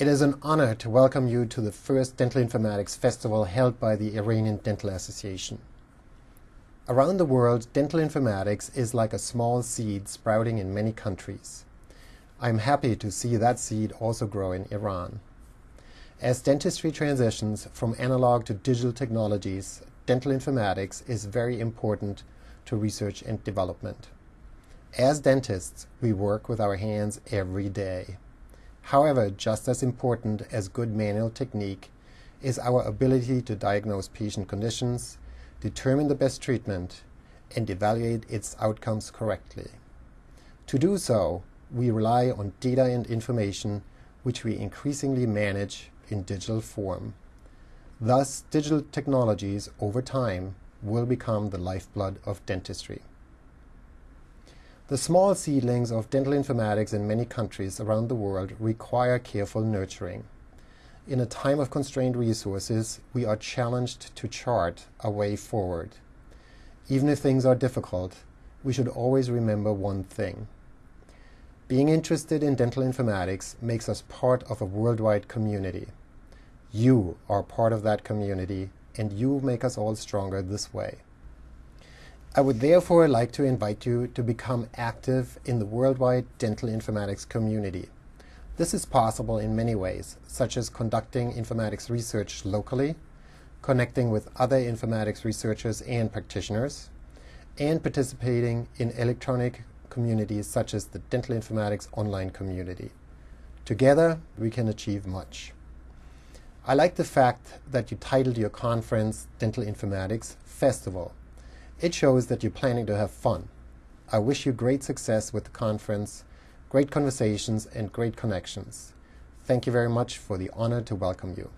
It is an honor to welcome you to the first Dental Informatics Festival held by the Iranian Dental Association. Around the world, dental informatics is like a small seed sprouting in many countries. I am happy to see that seed also grow in Iran. As dentistry transitions from analog to digital technologies, dental informatics is very important to research and development. As dentists, we work with our hands every day. However, just as important as good manual technique is our ability to diagnose patient conditions, determine the best treatment, and evaluate its outcomes correctly. To do so, we rely on data and information which we increasingly manage in digital form. Thus, digital technologies over time will become the lifeblood of dentistry. The small seedlings of dental informatics in many countries around the world require careful nurturing. In a time of constrained resources, we are challenged to chart a way forward. Even if things are difficult, we should always remember one thing. Being interested in dental informatics makes us part of a worldwide community. You are part of that community, and you make us all stronger this way. I would therefore like to invite you to become active in the worldwide dental informatics community. This is possible in many ways, such as conducting informatics research locally, connecting with other informatics researchers and practitioners, and participating in electronic communities such as the Dental Informatics online community. Together, we can achieve much. I like the fact that you titled your conference Dental Informatics Festival it shows that you're planning to have fun. I wish you great success with the conference, great conversations, and great connections. Thank you very much for the honor to welcome you.